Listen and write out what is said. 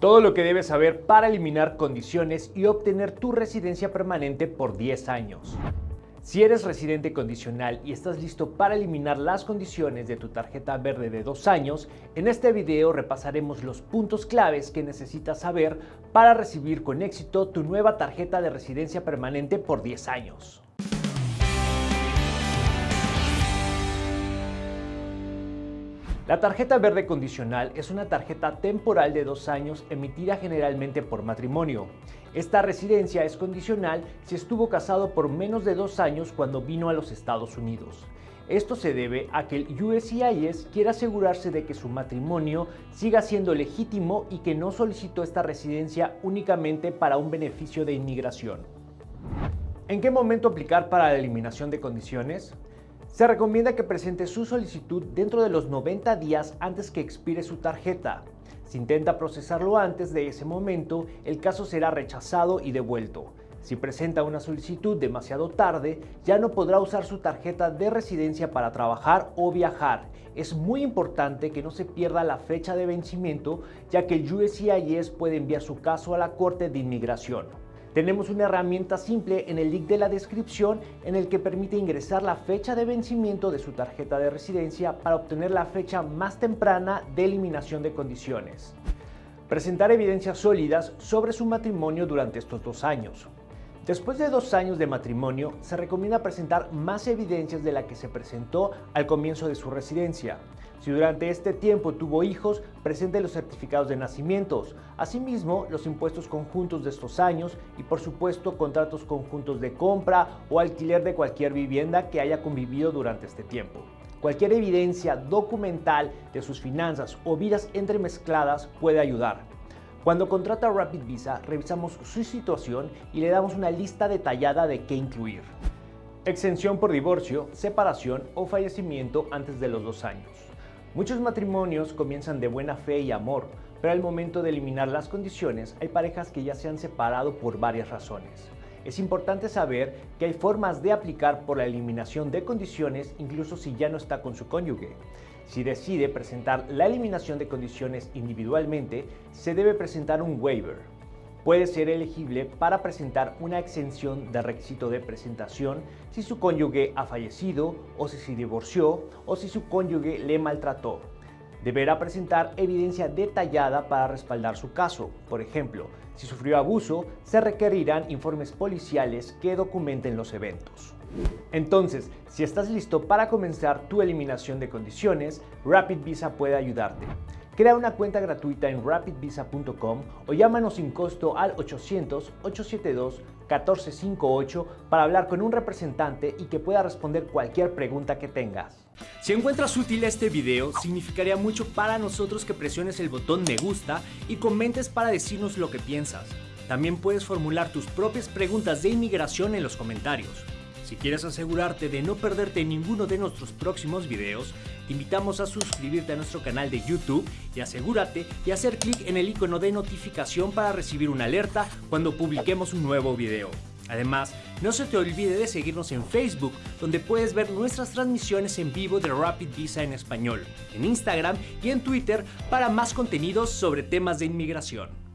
Todo lo que debes saber para eliminar condiciones y obtener tu residencia permanente por 10 años. Si eres residente condicional y estás listo para eliminar las condiciones de tu tarjeta verde de dos años, en este video repasaremos los puntos claves que necesitas saber para recibir con éxito tu nueva tarjeta de residencia permanente por 10 años. La tarjeta verde condicional es una tarjeta temporal de dos años emitida generalmente por matrimonio. Esta residencia es condicional si estuvo casado por menos de dos años cuando vino a los Estados Unidos. Esto se debe a que el USCIS quiere asegurarse de que su matrimonio siga siendo legítimo y que no solicitó esta residencia únicamente para un beneficio de inmigración. ¿En qué momento aplicar para la eliminación de condiciones? Se recomienda que presente su solicitud dentro de los 90 días antes que expire su tarjeta. Si intenta procesarlo antes de ese momento, el caso será rechazado y devuelto. Si presenta una solicitud demasiado tarde, ya no podrá usar su tarjeta de residencia para trabajar o viajar. Es muy importante que no se pierda la fecha de vencimiento, ya que el USCIS puede enviar su caso a la Corte de Inmigración. Tenemos una herramienta simple en el link de la descripción en el que permite ingresar la fecha de vencimiento de su tarjeta de residencia para obtener la fecha más temprana de eliminación de condiciones. Presentar evidencias sólidas sobre su matrimonio durante estos dos años. Después de dos años de matrimonio, se recomienda presentar más evidencias de la que se presentó al comienzo de su residencia. Si durante este tiempo tuvo hijos, presente los certificados de nacimientos, asimismo los impuestos conjuntos de estos años y por supuesto contratos conjuntos de compra o alquiler de cualquier vivienda que haya convivido durante este tiempo. Cualquier evidencia documental de sus finanzas o vidas entremezcladas puede ayudar. Cuando contrata Rapid Visa, revisamos su situación y le damos una lista detallada de qué incluir. Exención por divorcio, separación o fallecimiento antes de los dos años. Muchos matrimonios comienzan de buena fe y amor, pero al momento de eliminar las condiciones hay parejas que ya se han separado por varias razones. Es importante saber que hay formas de aplicar por la eliminación de condiciones incluso si ya no está con su cónyuge. Si decide presentar la eliminación de condiciones individualmente, se debe presentar un waiver. Puede ser elegible para presentar una exención de requisito de presentación si su cónyuge ha fallecido o si se divorció o si su cónyuge le maltrató. Deberá presentar evidencia detallada para respaldar su caso. Por ejemplo, si sufrió abuso, se requerirán informes policiales que documenten los eventos. Entonces, si estás listo para comenzar tu eliminación de condiciones, Rapid Visa puede ayudarte. Crea una cuenta gratuita en rapidvisa.com o llámanos sin costo al 800-872-1458 para hablar con un representante y que pueda responder cualquier pregunta que tengas. Si encuentras útil este video, significaría mucho para nosotros que presiones el botón me gusta y comentes para decirnos lo que piensas. También puedes formular tus propias preguntas de inmigración en los comentarios. Si quieres asegurarte de no perderte ninguno de nuestros próximos videos, te invitamos a suscribirte a nuestro canal de YouTube y asegúrate de hacer clic en el icono de notificación para recibir una alerta cuando publiquemos un nuevo video. Además, no se te olvide de seguirnos en Facebook, donde puedes ver nuestras transmisiones en vivo de Rapid Visa en español, en Instagram y en Twitter para más contenidos sobre temas de inmigración.